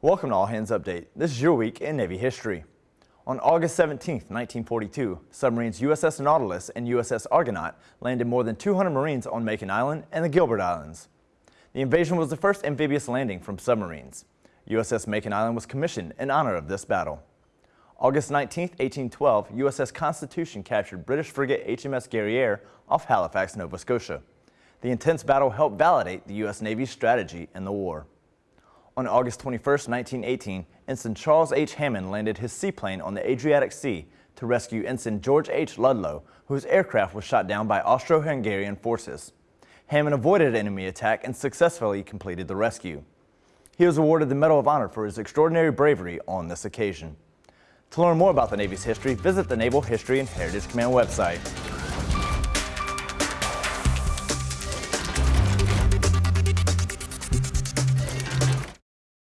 Welcome to All Hands Update. This is your week in Navy history. On August 17, 1942, submarines USS Nautilus and USS Argonaut landed more than 200 Marines on Makin Island and the Gilbert Islands. The invasion was the first amphibious landing from submarines. USS Makin Island was commissioned in honor of this battle. August 19, 1812, USS Constitution captured British frigate HMS Guerriere off Halifax, Nova Scotia. The intense battle helped validate the U.S. Navy's strategy in the war. On August 21, 1918, Ensign Charles H. Hammann landed his seaplane on the Adriatic Sea to rescue Ensign George H. Ludlow, whose aircraft was shot down by Austro-Hungarian forces. Hammann avoided enemy attack and successfully completed the rescue. He was awarded the Medal of Honor for his extraordinary bravery on this occasion. To learn more about the Navy's history, visit the Naval History and Heritage Command website.